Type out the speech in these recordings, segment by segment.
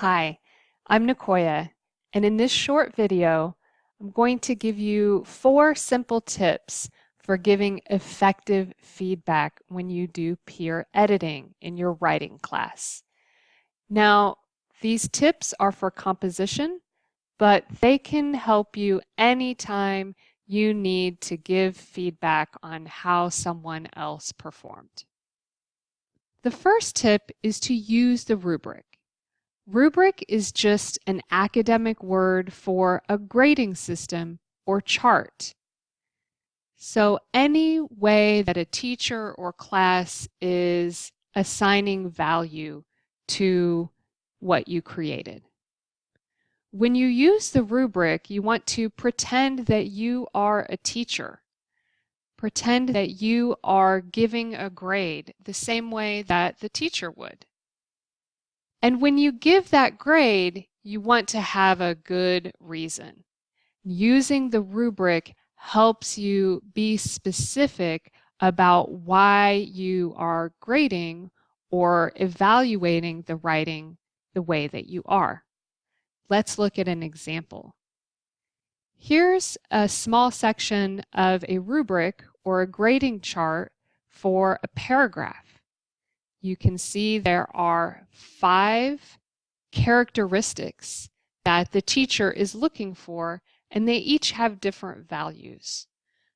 Hi, I'm Nicoya, and in this short video, I'm going to give you four simple tips for giving effective feedback when you do peer editing in your writing class. Now, these tips are for composition, but they can help you anytime you need to give feedback on how someone else performed. The first tip is to use the rubric. Rubric is just an academic word for a grading system or chart. So any way that a teacher or class is assigning value to what you created. When you use the rubric, you want to pretend that you are a teacher. Pretend that you are giving a grade the same way that the teacher would. And when you give that grade, you want to have a good reason. Using the rubric helps you be specific about why you are grading or evaluating the writing the way that you are. Let's look at an example. Here's a small section of a rubric or a grading chart for a paragraph you can see there are five characteristics that the teacher is looking for, and they each have different values.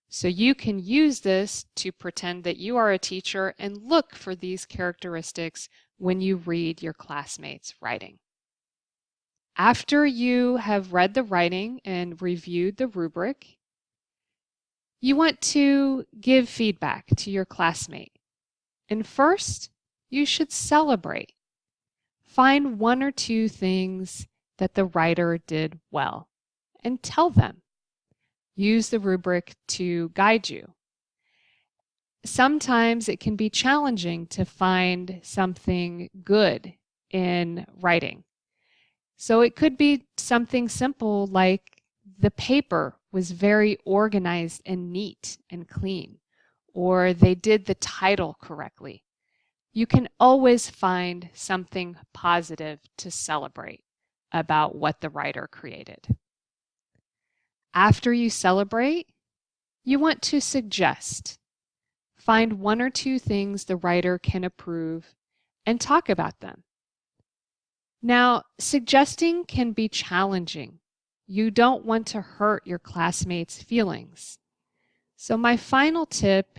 So you can use this to pretend that you are a teacher and look for these characteristics when you read your classmates' writing. After you have read the writing and reviewed the rubric, you want to give feedback to your classmate. And first, you should celebrate. Find one or two things that the writer did well and tell them. Use the rubric to guide you. Sometimes it can be challenging to find something good in writing. So it could be something simple like the paper was very organized and neat and clean, or they did the title correctly you can always find something positive to celebrate about what the writer created. After you celebrate, you want to suggest. Find one or two things the writer can approve and talk about them. Now, suggesting can be challenging. You don't want to hurt your classmates' feelings. So my final tip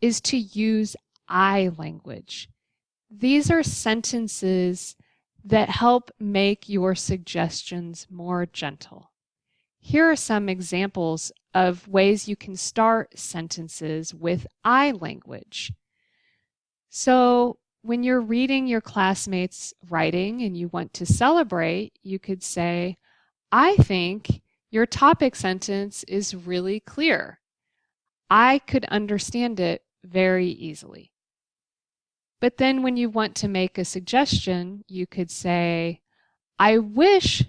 is to use I language. These are sentences that help make your suggestions more gentle. Here are some examples of ways you can start sentences with I language. So when you're reading your classmates' writing and you want to celebrate, you could say, I think your topic sentence is really clear. I could understand it very easily. But then when you want to make a suggestion, you could say, I wish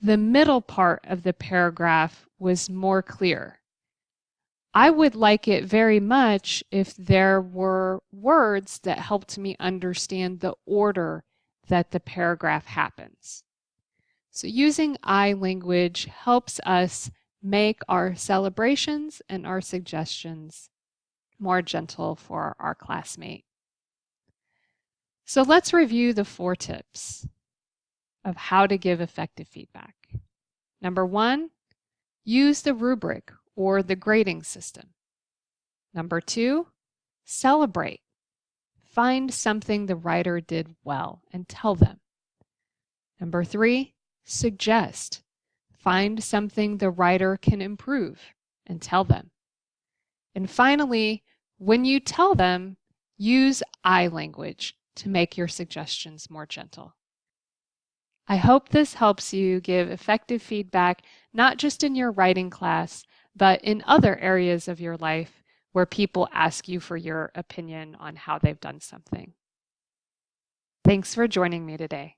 the middle part of the paragraph was more clear. I would like it very much if there were words that helped me understand the order that the paragraph happens. So using I language helps us make our celebrations and our suggestions more gentle for our classmate. So let's review the four tips of how to give effective feedback. Number one, use the rubric or the grading system. Number two, celebrate. Find something the writer did well and tell them. Number three, suggest. Find something the writer can improve and tell them. And finally, when you tell them, use I language to make your suggestions more gentle. I hope this helps you give effective feedback, not just in your writing class, but in other areas of your life where people ask you for your opinion on how they've done something. Thanks for joining me today.